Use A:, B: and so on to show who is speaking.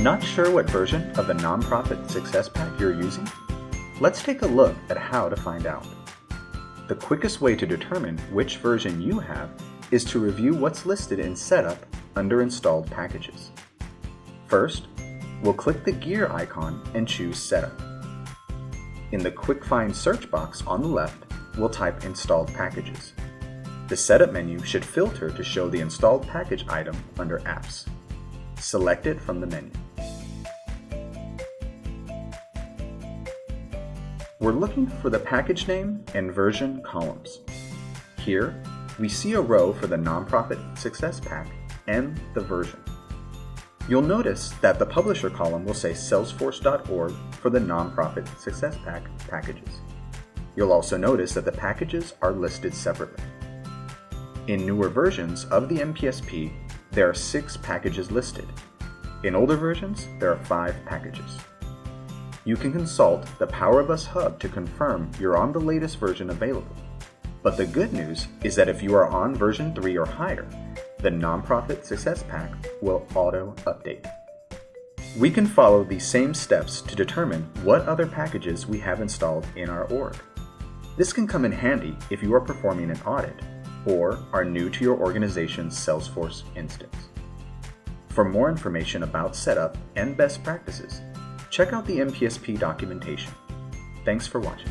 A: Not sure what version of the Nonprofit Success Pack you're using? Let's take a look at how to find out. The quickest way to determine which version you have is to review what's listed in Setup under Installed Packages. First, we'll click the gear icon and choose Setup. In the Quick Find search box on the left, we'll type Installed Packages. The Setup menu should filter to show the installed package item under Apps. Select it from the menu. We're looking for the package name and version columns. Here, we see a row for the Nonprofit Success Pack and the version. You'll notice that the publisher column will say salesforce.org for the Nonprofit Success Pack packages. You'll also notice that the packages are listed separately. In newer versions of the NPSP, there are six packages listed. In older versions, there are five packages. You can consult the Power of Us Hub to confirm you're on the latest version available. But the good news is that if you are on version 3 or higher, the Nonprofit Success Pack will auto-update. We can follow these same steps to determine what other packages we have installed in our org. This can come in handy if you are performing an audit or are new to your organization's Salesforce instance. For more information about setup and best practices, check out the NPSP documentation. Thanks for watching.